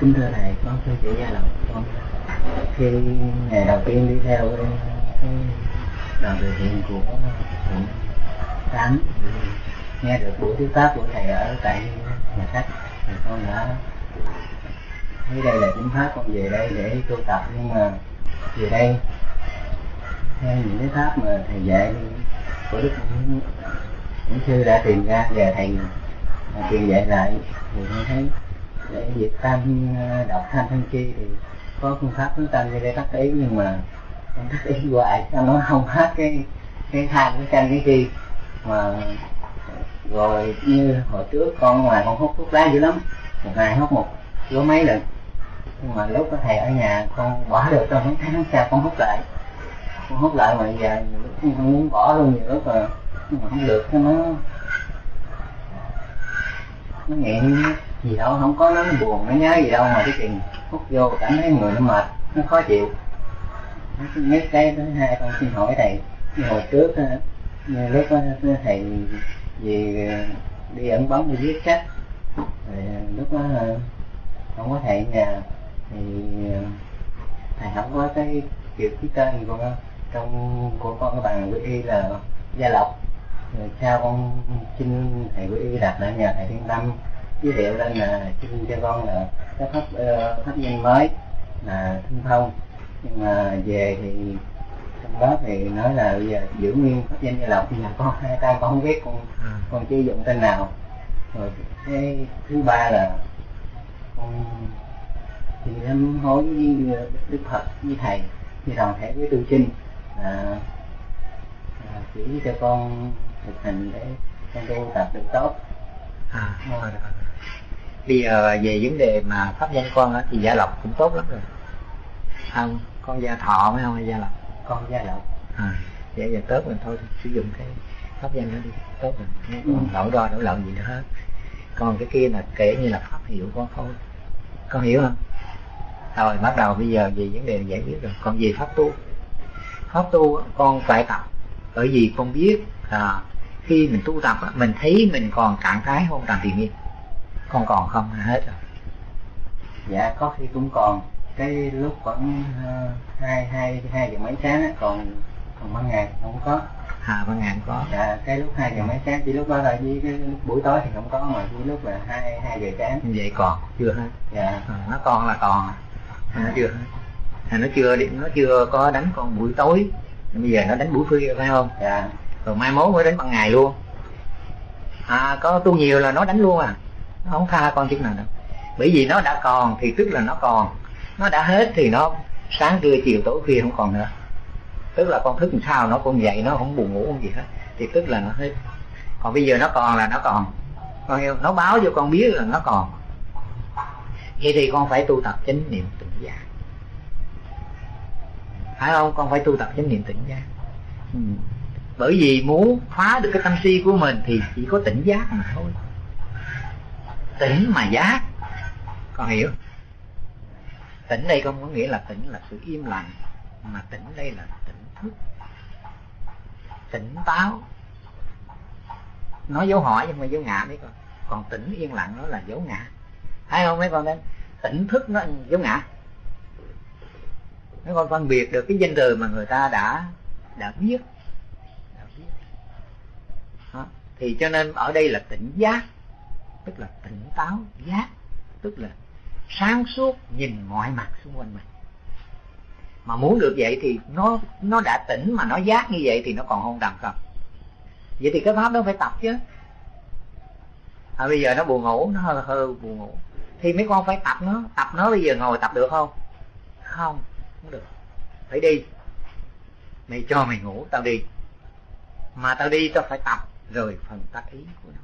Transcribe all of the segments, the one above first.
kính thưa thầy con thưa chị gia lộc con khi ngày đầu tiên đi theo cái, đoàn từ thiện của huyện tám nghe được buổi thuyết pháp của thầy ở tại nhà sách thì con đã thấy đây là chính pháp con về đây để tu tập. Nhưng mà về đây theo những cái pháp mà thầy dạy của đức những sư đã tìm ra và thầy truyền dạy lại thì con thấy để diệt tam à, độc tham sân chi thì có phương pháp hướng tâm để tắt ý, nhưng mà tắt ý hoài. Cho nó không hết cái cái tham cái sân cái chi mà rồi như hồi trước con ngoài con hút thuốc lá dữ lắm. Một ngày hút một lúa mấy lần. Nhưng mà lúc có thầy ở nhà con bỏ được trong mấy tháng sau con hút lại. Con hút lại mà giờ lúc con muốn bỏ luôn nhiều lúc mà nhưng mà không được, nó nó nghiện gì đâu, không có nó buồn nó nhớ gì đâu mà cái chuyện hút vô cảm thấy người nó mệt, nó khó chịu. Nhất cái thứ hai con xin hỏi thầy, hồi trước ờ, lúc ờ, thầy về ờ, đi ẩn bóng, đi viết sách rồi lúc đó không có thầy nhà, thì thầy không có cái kiểu ký tên của, trong, của con cái bằng quy y là gia lộc. Rồi sao con xin thầy quy y đặt lại nhà thầy thiên tâm giới thiệu lên là xin cho con là cái pháp uh, pháp nhân mới là thanh thông nhưng mà về thì trong đó thì nói là bây giờ giữ nguyên pháp danh gia lộc nhưng mà con hai tay con không biết con à. con chỉ dụng tên nào rồi cái thứ ba là con thì em hối với đức phật với thầy với đoàn thể với tu sinh là à, chỉ cho con thực hành để con tu tập được tốt à rồi, rồi. Bây giờ về vấn đề mà pháp danh con á, thì gia lộc cũng tốt lắm rồi. Không con gia thọ mới không hay gia lộc. Con gia lộc. À vậy giờ tốt mình thôi sử dụng cái pháp danh đó đi tốt rồi. Không đổi đo đổi lợn gì nữa hết. Còn cái kia là kể như là pháp hiệu con thôi. Con hiểu không? Rồi bắt đầu bây giờ về vấn đề giải quyết rồi. Còn về pháp tu. Pháp tu con phải tập. Bởi vì con biết à, khi mình tu tập mình thấy mình còn trạng thái hôn trầm thiền nhiên con còn không hết rồi. Dạ có khi cũng còn. Cái lúc khoảng uh, hai hai hai giờ mấy sáng á, còn còn ban ngày không có. À ban ngày không có. Dạ cái lúc hai giờ mấy sáng chỉ lúc đó là với cái lúc buổi tối thì không có mà chỉ lúc là hai hai giờ sáng. Vậy còn chưa hết? Dạ. À, nó còn là còn à. nó chưa hết. À, nó chưa nó chưa có đánh con buổi tối. Bây giờ nó đánh buổi khuya phải không? Dạ. Rồi mai mốt mới đánh ban ngày luôn. À có tu nhiều là nó đánh luôn à nó không tha con chút nào đâu. Bởi vì nó đã còn, thì tức là nó còn. Nó đã hết thì nó sáng trưa, chiều tối, khuya không còn nữa. Tức là con thức làm sao nó cũng dậy, nó không buồn ngủ không gì hết. Thì tức là nó hết. Còn bây giờ nó còn là nó còn. Con hiểu nó báo cho con biết là nó còn. Vậy thì con phải tu tập chánh niệm tỉnh giác. Phải không? Con phải tu tập chánh niệm tỉnh giác. Ừ. bởi vì muốn phá được cái tâm si của mình thì chỉ có tỉnh giác mà thôi tỉnh mà giác. Con hiểu. Tỉnh đây không có nghĩa là tỉnh là sự im lặng mà tỉnh đây là tỉnh thức. Tỉnh táo. Nói dấu hỏi nhưng mà dấu ngã đấy con. Còn tỉnh yên lặng nó là dấu ngã. Hay không mấy con đấy? Tỉnh thức nó dấu ngã. Mấy con phân biệt được cái danh từ mà người ta đã đã biết, đã biết. đó. thì cho nên ở đây là tỉnh giác tức là tỉnh táo giác. Tức là sáng suốt nhìn mọi mặt xung quanh mình. Mà muốn được vậy thì nó nó đã tỉnh mà nó giác như vậy thì nó còn không đầm không. Vậy thì cái pháp đó phải tập chứ. À, bây giờ nó buồn ngủ nó hơi hơi buồn ngủ. Thì mấy con phải tập nó tập nó bây giờ ngồi tập được không? Không không được. Phải đi. Mày cho mày ngủ tao đi. Mà tao đi tao phải tập. Rồi phần tác ý của nó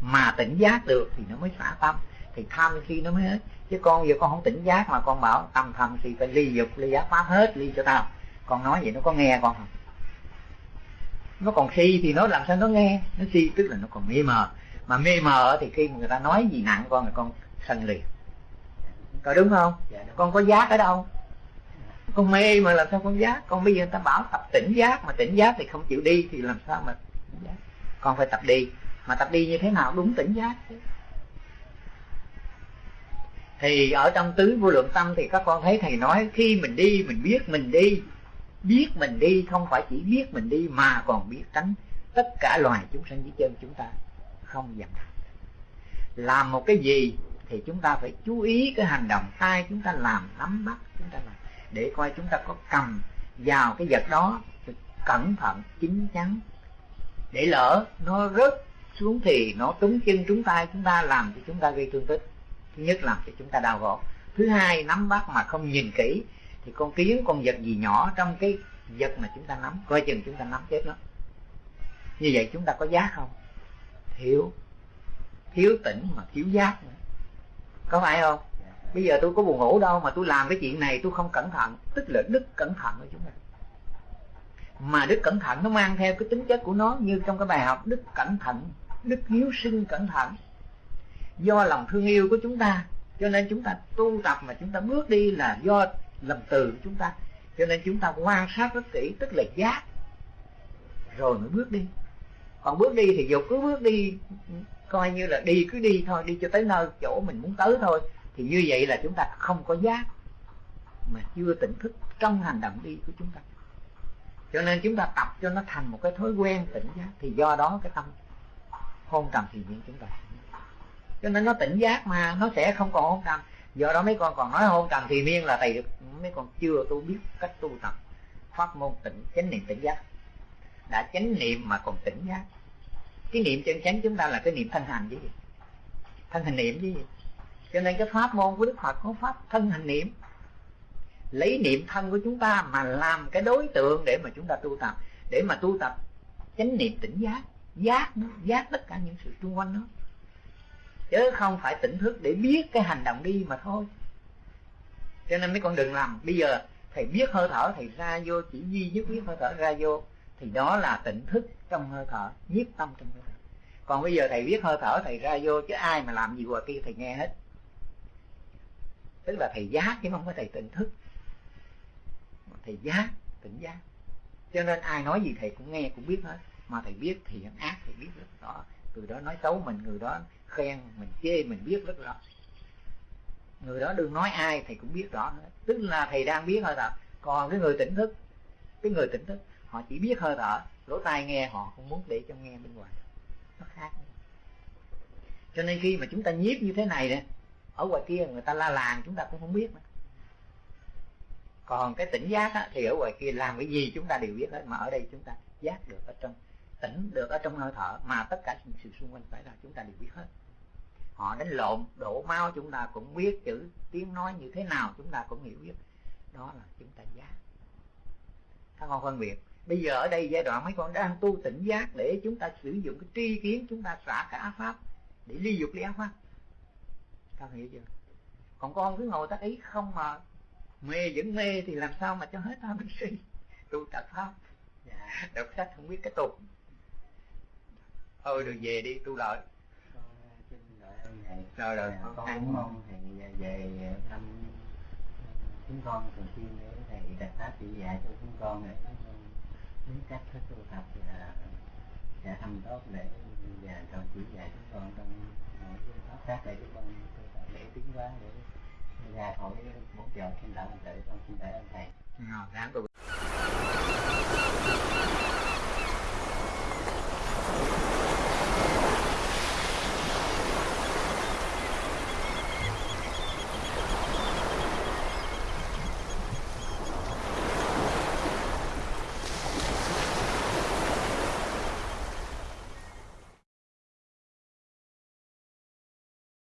mà tỉnh giác được thì nó mới xả tâm. Thì tham khi nó mới hết. Chứ con giờ con không tỉnh giác mà con bảo tâm tham thì phải ly dục ly giác pháp hết ly cho tao. Con nói vậy nó có nghe con không? Nó còn si thì nó làm sao nó nghe? Nó si tức là nó còn mê mờ. Mà mê mờ thì khi mà người ta nói gì nặng con thì con sân liền. Có đúng không? Dạ, con có giác ở đâu? Con mê mà làm sao con giác? Con bây giờ người ta bảo tập tỉnh giác mà tỉnh giác thì không chịu đi thì làm sao mà con phải tập đi mà tập đi như thế nào đúng tỉnh giác. Thì ở trong tứ vô lượng tâm thì các con thấy thầy nói, khi mình đi, mình biết mình đi. Biết mình đi, không phải chỉ biết mình đi mà còn biết tránh tất cả loài chúng sanh dưới chân chúng ta không dằn làm một cái gì thì chúng ta phải chú ý cái hành động tay chúng ta làm, nắm bắt chúng ta làm. Để coi chúng ta có cầm vào cái vật đó cẩn thận, chín chắn. Để lỡ nó rớt xuống thì nó trúng chân trúng tay chúng ta làm cho chúng ta gây thương tích. Thứ nhất làm cho chúng ta đau gỗ thứ hai, nắm bắt mà không nhìn kỹ thì con kiến, con vật gì nhỏ trong cái vật mà chúng ta nắm, coi chừng chúng ta nắm chết nó. Như vậy chúng ta có giác không? Thiếu. Thiếu tỉnh mà thiếu giác nữa. Có phải không? Bây giờ tôi có buồn ngủ đâu mà tôi làm cái chuyện này tôi không cẩn thận. Tức là đức cẩn thận của chúng ta. Mà đức cẩn thận nó mang theo cái tính chất của nó như trong cái bài học, đức cẩn thận đức hiếu sinh cẩn thận. Do lòng thương yêu của chúng ta, cho nên chúng ta tu tập mà chúng ta bước đi là do lòng từ của chúng ta. Cho nên chúng ta quan sát rất kỹ, tức là giác. Rồi mới bước đi. Còn bước đi thì dục cứ bước đi, coi như là đi cứ đi thôi, đi cho tới nơi chỗ mình muốn tới thôi. Thì như vậy là chúng ta không có giác, mà chưa tỉnh thức trong hành động đi của chúng ta. Cho nên chúng ta tập cho nó thành một cái thói quen tỉnh giác. Thì do đó cái tâm hôn trầm thì nhiên chúng ta. Cho nên nó tỉnh giác mà, nó sẽ không còn hôn trầm. Do đó mấy con còn nói hôn trầm thì miên là thầy được mấy con chưa tu biết cách tu tập pháp môn tỉnh, chánh niệm tỉnh giác. Đã chánh niệm mà còn tỉnh giác. Cái niệm chân chánh chúng ta là cái niệm thân hành chứ gì? Thân hành niệm chứ gì? Cho nên cái pháp môn của đức phật có pháp thân hành niệm. Lấy niệm thân của chúng ta mà làm cái đối tượng để mà chúng ta tu tập. Để mà tu tập chánh niệm tỉnh giác giác nó giác tất cả những sự xung quanh nó chứ không phải tỉnh thức để biết cái hành động đi mà thôi. Cho nên mấy con đừng làm. Bây giờ thầy biết hơi thở, thầy ra vô, chỉ duy nhất biết hơi thở, ra vô, thì đó là tỉnh thức trong hơi thở, nhiếp tâm trong hơi thở. Còn bây giờ thầy biết hơi thở, thầy ra vô, chứ ai mà làm gì qua kia, thầy nghe hết. Tức là thầy giác, chứ không phải thầy tỉnh thức. Thầy giác, tỉnh giác. Cho nên ai nói gì thầy cũng nghe, cũng biết hết mà thầy biết thì ác thầy biết rất rõ người đó nói xấu mình người đó khen mình chê mình biết rất rõ. Người đó đừng nói ai thầy cũng biết rõ hết. Tức là thầy đang biết hơi thở còn cái người tỉnh thức cái người tỉnh thức họ chỉ biết hơi thở lỗ tai nghe họ không muốn để cho nghe bên ngoài. Nó khác. Cho nên khi mà chúng ta nhiếp như thế này nè ở ngoài kia người ta la làng chúng ta cũng không biết nữa. Còn cái tỉnh giác á, thì ở ngoài kia làm cái gì chúng ta đều biết hết mà ở đây chúng ta giác được ở trong tỉnh được ở trong hơi thở, mà tất cả những sự xung quanh phải là chúng ta đều biết hết. Họ đánh lộn, đổ máu, chúng ta cũng biết chữ tiếng nói như thế nào, chúng ta cũng hiểu biết. Đó là chúng ta giác. Các con phân biệt, bây giờ ở đây giai đoạn mấy con đang tu tỉnh giác để chúng ta sử dụng cái tri kiến, chúng ta xả cái ác pháp để ly dục ly ác pháp. Các hiểu chưa? Còn con cứ ngồi tác ý không mà mê vẫn mê thì làm sao mà cho hết tham si? Tu tập pháp. Dạ, đọc sách không biết cái tục thôi được về đi tu lợi. Rồi rồi. Con cũng mong thầy về thăm chúng con thường xuyên để thầy đặt pháp chỉ dạy cho chúng con để biết cách thức tu tập và và thăm tốt để và cho chỉ dạy chúng con trong mỗi phương pháp khác để chúng con tu tập để tiến hóa để ra khỏi bốn giờ thiên đạo tự con xin đợi ơn thầy. Rồi, đáng tu